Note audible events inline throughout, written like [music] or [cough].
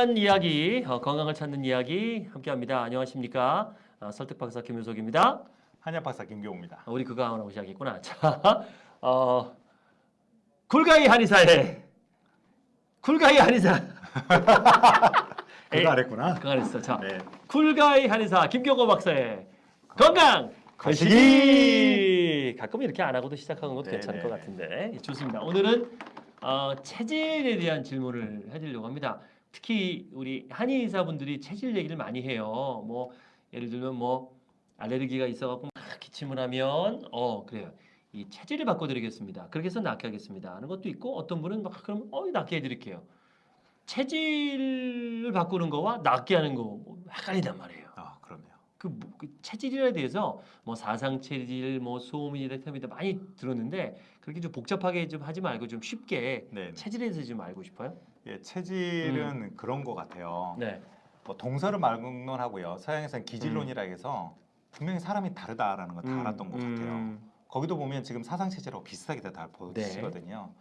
건강한 이야기, 어, 건강을 찾는 이야기 함께합니다. 안녕하십니까? 어, 설득 박사 김윤석입니다. 한약 박사 김경우입니다. 어, 우리 그거 하나 오시겠구나. [laughs] 자, 어, 굴가이 한의사의 굴가이 한의사. [laughs] 그거 안 했구나. 그거 안 했어. 자, 네. 쿨가이 한의사 김경호 박사의 건강 거시기! 가끔 이렇게 안 하고도 시작하는 것도 네, 괜찮을 네. 것 같은데 좋습니다. 오늘은 어, 체질에 대한 질문을 해드리려고 합니다. 특히 우리 한의사분들이 체질 얘기를 많이 해요. 뭐 예를 들면 뭐 알레르기가 있어갖고 막 기침을 하면 어 그래요. 이 체질을 바꿔드리겠습니다. 그렇게 해서 낫게 하겠습니다. 하는 것도 있고 어떤 분은 막 그럼 어 낫게 해드릴게요. 체질을 바꾸는 거와 낫게 하는 거 뭐 헷갈린단 말이에요. 그, 뭐, 그 체질에 대해서 뭐 사상 체질, 뭐 소음이다, 템이다 많이 들었는데 그렇게 좀 복잡하게 좀 하지 말고 좀 쉽게 네. 체질에 대해서 좀 알고 싶어요. 예, 체질은 그런 것 같아요. 네. 뭐 동서를 말론하고요. 서양에서는 기질론이라 해서 분명히 사람이 다르다라는 거다 음, 알았던 것 같아요. 음, 거기도 보면 지금 사상 체질하고 비슷하게 다 네. 보시거든요.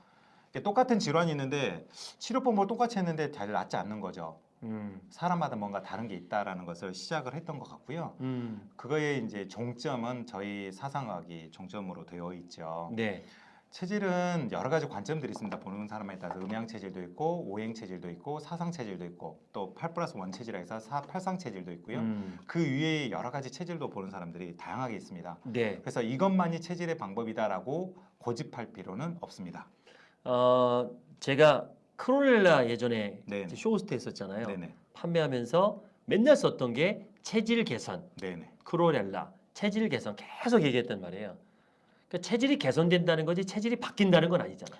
이게 똑같은 질환이 있는데 치료법을 똑같이 했는데 잘 낫지 않는 거죠. 음, 사람마다 뭔가 다른 게 있다라는 것을 시작을 했던 것 같고요. 음. 그거의 이제 종점은 저희 사상학이 종점으로 되어 있죠. 네. 체질은 여러 가지 관점들이 있습니다. 보는 사람에 따라서 음양 체질도 있고 오행 체질도 있고 사상 체질도 있고 또8 플러스 1 체질이라 해서 사, 팔상 체질도 있고요. 음, 그 외에 여러 가지 체질도 보는 사람들이 다양하게 있습니다. 네. 그래서 이것만이 체질의 방법이다라고 고집할 필요는 없습니다. 어, 제가 클로렐라 예전에 네. 쇼호스트 했었잖아요. 네네. 판매하면서 맨날 썼던 게 체질 개선. 네네. 클로렐라 체질 개선 계속 얘기했단 말이에요. 그러니까 체질이 개선된다는 거지 체질이 바뀐다는 건 아니잖아요.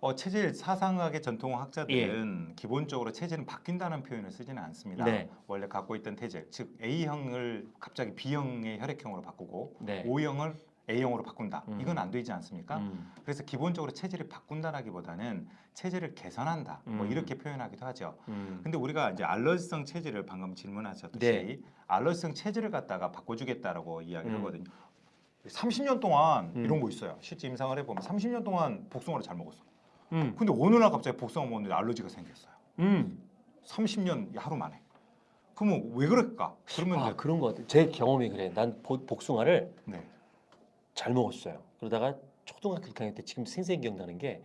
어, 체질 사상학의 전통 학자들은 기본적으로 체질은 바뀐다는 표현을 쓰지는 않습니다. 예. 네. 원래 갖고 있던 체질, 즉 A형을 갑자기 B형의 혈액형으로 바꾸고 네. O형을 A형으로 바꾼다. 음. 이건 안 되지 않습니까? 음, 그래서 기본적으로 체질을 바꾼다라기보다는 체질을 개선한다. 뭐 음. 이렇게 표현하기도 하죠. 음. 근데 우리가 이제 알러지성 체질을 방금 질문하셨듯이 네. 알러지성 체질을 갖다가 바꿔주겠다라고 이야기를 음. 하거든요. 30년 동안 음. 이런 거 있어요. 실제 임상을 해보면 30년 동안 복숭아를 잘 먹었어. 음, 근데 어느 날 갑자기 복숭아 먹는데 알러지가 생겼어요. 음. 30년 하루 만에. 그러면 왜 그럴까? 그러면 아 그런 거 같아. 제 경험이 그래. 난 보- 복숭아를 네. 잘 먹었어요. 그러다가 초등학교 6학년 때 지금 생생 기억나는 게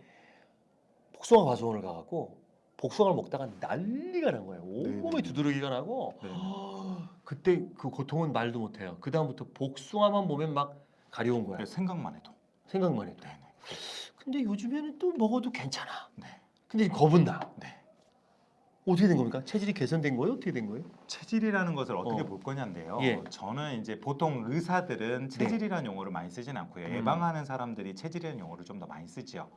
복숭아 과수원을 가갖고 복숭아를 먹다가 난리가 난 거예요. 온몸에 네네. 두드러기가 나고 네. [gasps] 그때 그 고통은 말도 못해요. 그 다음부터 복숭아만 보면 막 가려운. 그래서 생각만 해도. 생각만 해도. 네네. 근데 요즘에는 또 먹어도 괜찮아. 네. 근데 겁은 나. 네. 어떻게 된 겁니까? 체질이 개선된 거예요? 어떻게 된 거예요? 체질이라는 것을 어떻게 어. 볼 거냐인데요. 예. 저는 이제 보통 의사들은 체질이라는 용어를 많이 쓰진 않고요. 음. 예방하는 사람들이 체질이라는 용어를 좀 더 많이 쓰지요.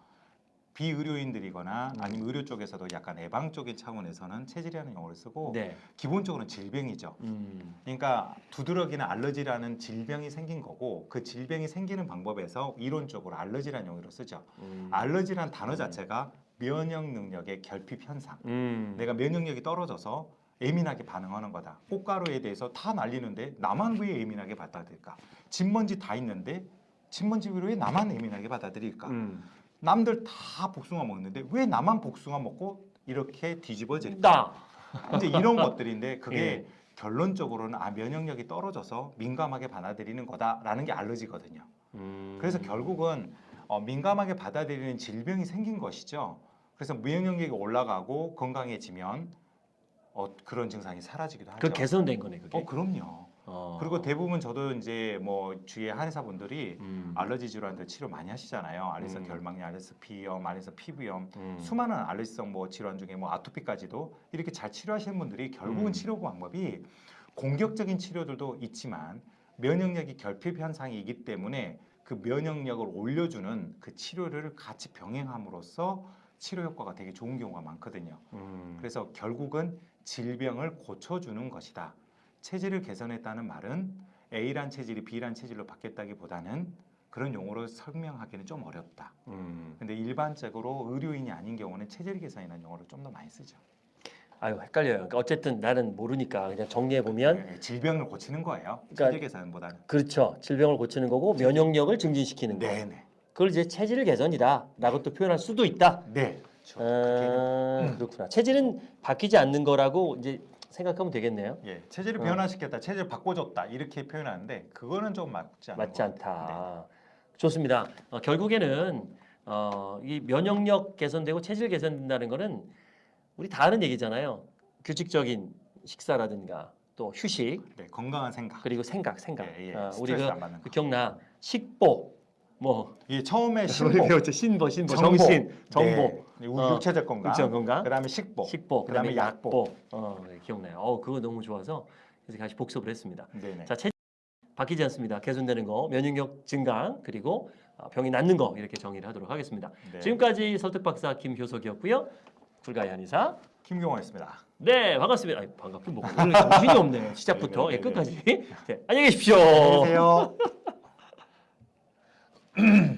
비의료인들이거나 음. 아니면 의료 쪽에서도 약간 예방적인 차원에서는 체질이라는 용어를 쓰고 네. 기본적으로는 질병이죠. 음. 그러니까 두드러기나 알러지라는 질병이 생긴 거고 그 질병이 생기는 방법에서 이론적으로 알러지라는 용어를 쓰죠. 음. 알러지란 단어 자체가 면역 능력의 결핍 현상. 음. 내가 면역력이 떨어져서 예민하게 반응하는 거다. 꽃가루에 대해서 다 날리는데 나만 왜 예민하게 받아들일까? 진먼지 다 있는데 진먼지를 왜 나만 예민하게 받아들일까? 음. 남들 다 복숭아 먹는데 왜 나만 복숭아 먹고 이렇게 뒤집어질까? 나. 이제 이런 것들인데 그게 예. 결론적으로는 아 면역력이 떨어져서 민감하게 받아들이는 거다라는 게 알러지거든요. 음. 그래서 결국은 어, 민감하게 받아들이는 질병이 생긴 것이죠. 그래서 면역력이 올라가고 건강해지면 어, 그런 증상이 사라지기도 하죠. 그 개선된 거네 그게. 어 그럼요. 어. 그리고 대부분 저도 이제 뭐 주위에 한의사분들이 음. 알러지 질환들 치료 많이 하시잖아요. 알레르기 음. 결막염, 알레르기 비염, 알레르기 피부염, 음. 수많은 알레르기성 뭐 질환 중에 뭐 아토피까지도 이렇게 잘 치료하시는 분들이 결국은 음. 치료 방법이 공격적인 치료들도 있지만 면역력이 결핍 현상이기 때문에 그 면역력을 올려주는 그 치료를 같이 병행함으로써 치료 효과가 되게 좋은 경우가 많거든요. 음. 그래서 결국은 질병을 고쳐주는 것이다. 체질을 개선했다는 말은 A란 체질이 B란 체질로 바뀌었다기보다는 그런 용어로 설명하기는 좀 어렵다. 음. 근데 일반적으로 의료인이 아닌 경우는 체질 개선이라는 용어를 좀 더 많이 쓰죠. 아유 헷갈려요. 그러니까 어쨌든 나는 모르니까 그냥 정리해 보면 네, 질병을 고치는 거예요. 그러니까- 체질 개선보다는. 그렇죠. 질병을 고치는 거고 면역력을 증진시키는 거. 네네. 그걸 이제 체질 개선이다라고 또 표현할 수도 있다. 네. 그렇죠. 아, 그렇구나. 체질은 바뀌지 않는 거라고 이제 생각하면 되겠네요. 예, 체질을 어. 변화시켰다, 체질을 바꿔줬다 이렇게 표현하는데 그거는 좀 맞지 않는 맞지. 않다. 좋습니다. 어, 결국에는 어, 이 면역력 개선되고 체질 개선된다는 거는 우리 다 아는 얘기잖아요. 규칙적인 식사라든가 또 휴식 네, 네, 건강한 생각. 그리고 생각, 생각. 예, 예, 어, 스트레스 우리가 그 거. 기억나 식보 뭐 이게 처음에 신보, 배웠죠 신보, 신보, 정보. 정신, 정보, 네, 어, 육체적 건강, 육체적 건강, 그다음에 식보, 식보, 그다음에 그다음에 약보. 약보. 어, 네, 기억나요. 어, 그거 너무 좋아서 그래서 다시 복습을 했습니다. 네네. 자, 체질 바뀌지 않습니다. 개선되는 거, 면역력 증강, 그리고 어, 병이 낫는 거 이렇게 정의를 하도록 하겠습니다. 네. 지금까지 설득 박사 김효석이었고요. 불가의 한의사. 김경호였습니다. 네, 반갑습니다. 아니, 반갑긴 뭐고 오늘 정신이 없네요. [laughs] 시작부터 네, 예, 네, 네, 끝까지. 네, 안녕히 계십시오. 안녕히 계세요. [laughs]